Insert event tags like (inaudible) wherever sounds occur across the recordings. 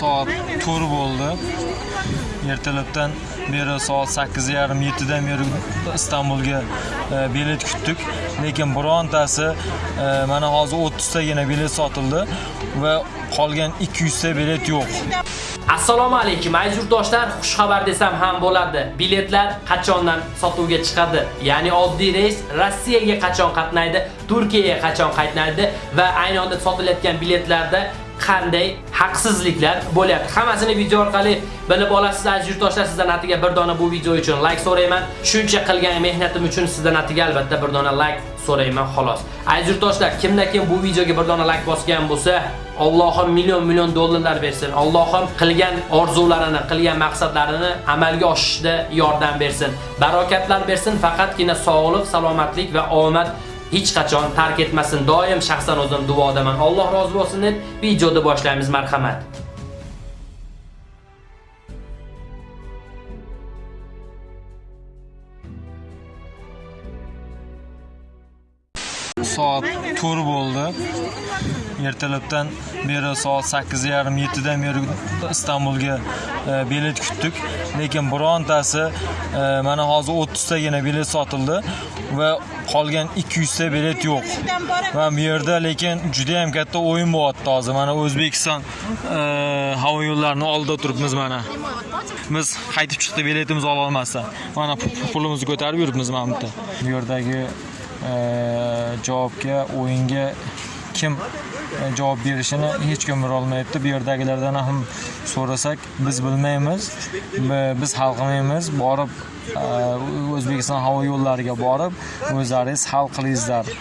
soat 4 bo'ldi ertalabdan beri soat 8:30 7dan beri istanbulga e, bilet kutdik lekin birontasi e, mana hozir 30 tagina bilet sotildi va qolgan 200 ta bilet yo'q Assalomu alaykum aziz yurtdoshlar, xushxabar desam ham bo'ladi. Biletlar qachondan sotuvga chiqadi? Ya'ni oddiy reys Rossiyaga qachon qatnaydi, Turkiyaga qachon qatnaydi va ayni onda sotilayotgan biletlarda qanday haqsizliklar bo'lyapti. Hammasini video orqali bilib olasiz aziz yurtdoshlar. Sizdan atiga bir dona bu video uchun like so'rayman. Shuncha qilgan mehnatim uchun sizdan atiga albatta bir dona like so'rayman xolos. Aziz yurtdoshlar, kimda kim bu videoga bir dona like bosgan bo'lsa, Allohim million million dollarlar bersin. Allohim qilgan orzularini, qilgan maqsadlarini amalga oshishda yordam bersin. Barokatlar bersin, faqatgina sog'lik, salomatlik va omad hech qachon tark etmasin. Doim shaxsan o'zim duodaman. Alloh rozi bo'lsin deb videoni boshlaymiz, marhamat. soat 4 bo'ldi ertalabdan beri soat 8:30 7dan beri istanbulga e, bilet kutdik. Lekin birontasi e, mana hozir 30 tagina bilet sotildi va qolgan 200 ta bilet yo'q. Va bu yerda lekin juda ham katta o'yin bo'lyapti hozir. Mana o'zbekiston e, havo yo'llarini oldida turibmiz mana. Biz qaytib chiqdik biletimizni ololmasdan mana pulimizni ko'tarib yuribmiz mana bu yerda. Bu yerdagi javobga o'yinga kim e, javob berishini hech kim bilolmayapti bu yerdagilardan ham so'rasak biz bilmaymiz. Biz hal qilmaymiz borib e, o'zbekiston havo yo'llariga borib o'zlaringiz hal qilingizlar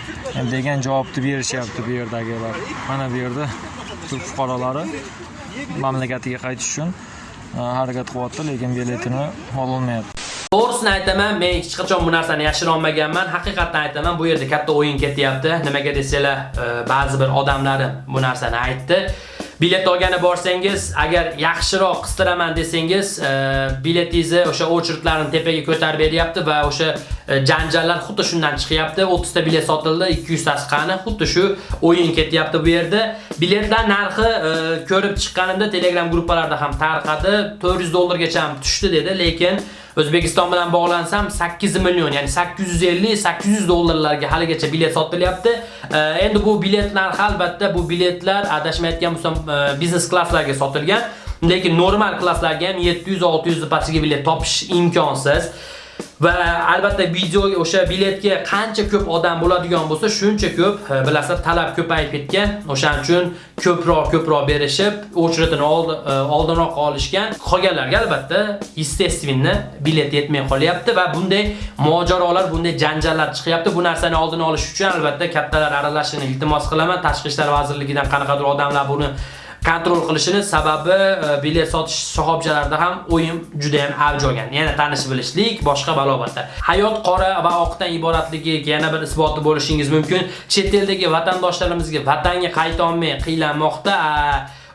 degan javobni berishyapti bu yerdagilar. Mana bu yerda turk fuqarolari mamlakatiga qaytish uchun e, harakat qilyapti lekin biletini ololmayapti. To'g'risini aytaman, men hech qachon bu narsani yashira olmaganman. Haqiqatdan aytaman, bu yerda katta o'yin ketyapti. Nimaga desanglar, e, ba'zi bir odamlarim bu narsani aytdi. Bilet olgani borsangiz, agar yaxshiroq qistiraman desangiz, e, biletingizni o'sha o'chirtlarni tepaga ko'tarib beryapti va o'sha e, janjallar xuddi shundan chiqyapti. 30 ta bilet sotildi, 200 tasi qani? Xuddi shu o'yin ketyapti bu yerda. Biletlar narxi ko'rib chiqqanimda Telegram gruppalarda ham tarqadi. 400 dollargacha ham tushdi dedi, lekin O'zbekiston bilan bog'lansam 8 million, ya'ni 850-800 dollarlarga haligacha bilet sotilyapti. Endi bu biletlar albatta bu biletlar adashmayotgan bo'lsam e, biznes klasslarga sotilgan, lekin normal klasslarga ham 700-600 pastiga bilet topish imkonsiz. Va albatta videoga o'sha biletga qancha ko'p odam bo'ladigan bo'lsa, shuncha ko'p bilasiz, bilasizlar talab ko'payib ketgan. O'shaning uchun ko'proq ko'proq berishib, очередini e, oldinroq olishgan. Qolganlarga albatta естественно bilet yetmay qolyapti va bunday mojarolar, bunday janjallar chiqyapti. Bu narsani oldini olish uchun albatta kattalar aralashishini iltimos qilaman. Tashqi ishlar vazirligidan qanaqadir odamlar buni kontrol qilishini sababi e, bilet sotish shoxobchalarida ham o'yin juda ham avj olgan. Yana tanish bilishlik, boshqa balobatlar. Hayot qora va oqdan iboratligi yana bir isboti bo'lishingiz mumkin. Chet eldagi vatandoshlarimizga vatanga qayta olmay qiylanmoqda.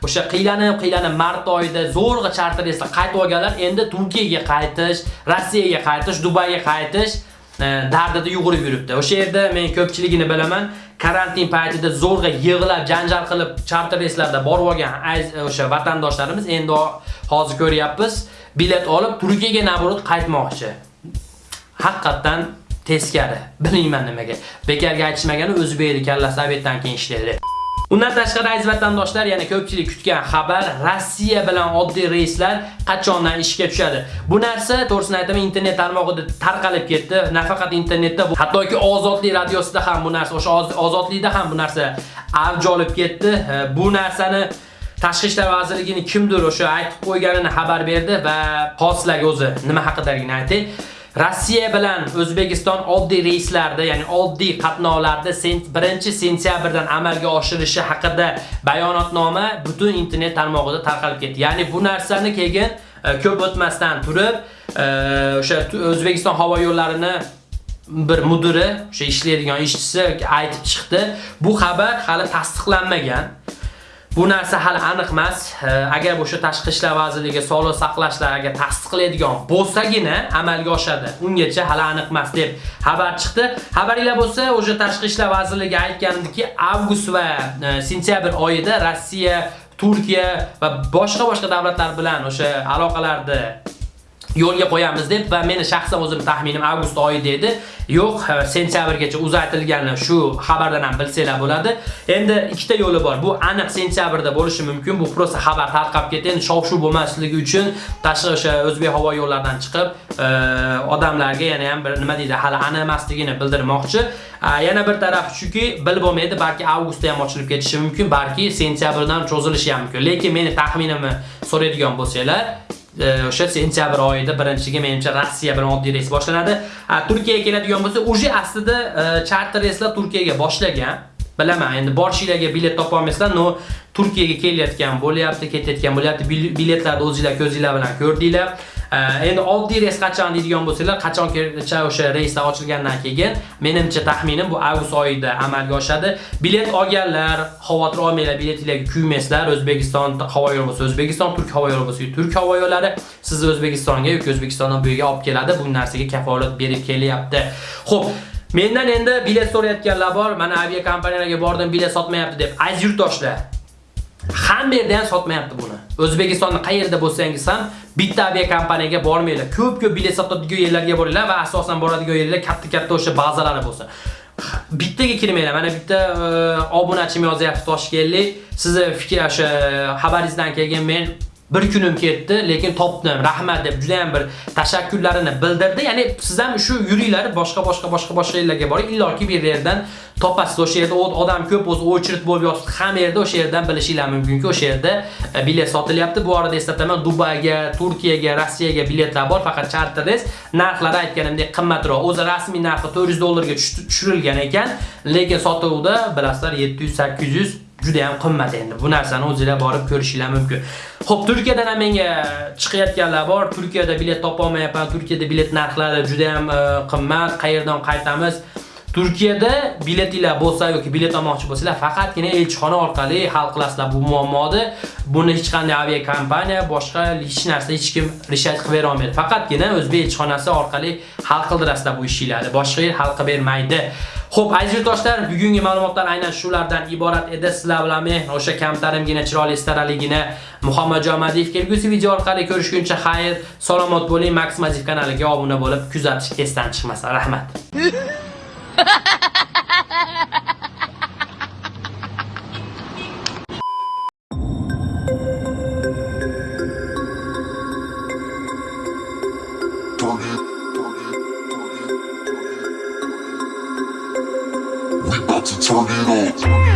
O'sha qiylanib, qiylanib mart oyida zo'rg'a charter esa qaytib olganlar endi Turkiyaga qaytish, Rossiyaga qaytish, Dubayga qaytish dardida yugurib yuribdi. O'sha yerda men ko'pchiligini bilaman. karantin paytida zo'rg'a yig'lab, janjal qilib charter reyslarda borib olgan o'sha vatandoshlarimiz endi hozir ko'ryapmiz, bilet olib Turkiyaga naborot qaytmoqchi. Haqiqatan teskari. Bilmayman nimaga. Bekarga aytishmagani o'zbekning kallasi obetdan keyin ishlaydi. Undan tashqari aziz vatandoshlar, yana ko'pchilik kutgan xabar Rossiya bilan oddiy reyslar qachondan ishga tushadi. Bu narsa to'g'risini aytaman internet tarmog'ida tarqalib ketdi. Nafaqat internetda, hattoki Ozodlik radiosida ham bu narsa, o'sha Ozodlikda ham bu narsa avj olib ketdi. Bu narsani Tashqi ishlar vazirligini kimdir o'sha aytib qo'yganini xabar berdi va xoslarga o'zi nima haqidaligini aytay. Rossiya bilan O'zbekiston oddiy reyslarda, ya'ni oddiy qatnovlarda 1-sentyabrdan amalga oshirilishi haqida bayonotnoma butun internet tarmog'ida tarqalib ketdi. Ya'ni bu narsani keyin e, ko'p o'tmasdan turib, e, o'sha O'zbekiston havo yo'llarini bir mudiri, o'sha ishlaydigan ishchisi aytib chiqdi. Bu xabar hali tasdiqlanmagan. Bu narsa hali aniq emas. Agar o'sha tashqi ishlar vazirligi sog'liq saqlashlariga tasdiqlaydigan bo'lsagina amalga oshadi. Ungacha hali aniq emas deb xabar chiqdi. Xabaringlar bo'lsa, o'sha tashqi ishlar vazirligi aytgandiki, avgust va e, sentyabr oyida Rossiya Turkiya va boshqa boshqa davlatlar bilan o'sha aloqalarni yo'lga qo'yamiz deb va meni shaxsan o'zim taxminim avgust oyida edi. Yo'q, e, sentyabrgacha uzaytilgani shu xabardan ham bilsanglar bo'ladi. Endi ikkita yo'li bor. Bu aniq sentyabrda bo'lishi mumkin. Bu prosta xabar tarqab ketgan, Shov-shuv bo'lmasligi uchun tashqi o'sha o'zbek havo yo'llaridan chiqib, e, odamlarga yana ham bir nima deydi, hali aniq emasligini bildirmoqchi. Yana bir taraf shuki, bilib bo'lmaydi, balki avgustda ham ochilib ketishi mumkin, balki sentyabrdan cho'zilishi ham mumkin. Lekin meni taxminimni so'raydigan bo'lsanglar, o'sha sentyabr oyida birinchiga menimcha Rossiya bilan oddiy reys boshlanadi. Turkiyaga keladigan bo'lsa, uje aslida charter reyslar Turkiyaga boshlagan. Bilaman, endi borishinglarga bilet topa olmaysizlar, no Turkiyaga kelayotgan bo'lyapti, ketayotgan bo'lyapti. Biletlarni o'zingizlar ko'zingizlar bilan ko'rdinglar. Endi oddiy reys qachon deydigan bo'lsanglar, qachongacha o'sha reyslar ochilgandan keyin menimcha taxminim bu avgust oyida amalga oshadi. Bilet olganlar, xavotir olmanglar, biletinglarga kuymaysizlar. O'zbekiston havo yo'li bo'lsa O'zbekiston, Turk havo yo'li bo'lsa Turk havo yo'llari sizni O'zbekistonga yoki O'zbekistondan bu yerga olib keladi. Bu narsaga kafolat berib kelyapti. Xo'p, Mendan endi bilet so'rayotganlar bor. Mana avia kompaniyalarga bordim, bilet sotmayapti deb. Aziz yurtdoshlar, hamma yerda ham sotmayapti buni. o'zbekistonni qayerda bo'lsangiz ham bitta aviakompaniyaga bormanglar. Ko'p-ko'p bilet sotadigan yerlarga boringlar va asosan boradigan yerlar katta-katta o'sha bazalari bo'lsin. bittaga kirmanglar. Mana bitta e, obunachim yozyapti Toshkentlik. Sizni e, fikr o'sha xabaringizdan keyin men bir kunim ketdi, lekin topdim, rahmat deb juda ham bir tashakkurlarini bildirdi. Ya'ni siz ham shu yuringlar boshqa boshqa boshqa boshqa yerlarga boring, illoki bir yerdan topasiz. O'sha yerda odam ko'p bo'lsa, o'chirit bo'lib yotibdi. Hamma yerda o'sha yerdan bilishinglar mumkinki, o'sha yerda e, bilet sotilyapti. Bu orada eslataman, Dubayga, Turkiyaga, Rossiyaga biletlar bor, faqat charter reys. Narxlari aytganimdek qimmatroq. O'zi rasmiy narxi 400 dollarga tushirilgan ekan, lekin sotuvda bilasizlar 700-800 juda ham qimmat endi. Bu narsani o'zingizlar borib ko'rishinglar mumkin. Xo'p, Turkiyadan ham menga chiqayotganlar bor. Turkiyada bilet topa olmayapman. Turkiyada bilet narxlari juda ham e, qimmat. Qayerdan qaytamiz? Turkiyada biletinglar bo'lsa yoki bilet olmoqchi bo'lsanglar, faqatgina elchixona orqali hal qilasizlar bu muammoni. Buni hech qanday avia kompaniya, boshqa hech narsa hech kim rishat qilib bera olmaydi. Faqatgina o'zbek elchixonasi orqali hal qildirasizlar bu ishinglarni. Boshqa yer hal qilib bermaydi. Xo'p, aziz do'stlar, bugungi ma'lumotlar aynan shulardan iborat edi. Sizlar bilan men o'sha kamtarimgina chiroyli staraligina Muhammad Jomadiyev kelgusi video orqali ko'rishguncha xayr, salomat bo'ling. Max Maziv kanaliga obuna bo'lib, kuzatish esdan chiqmasin. Rahmat. (laughs) リロー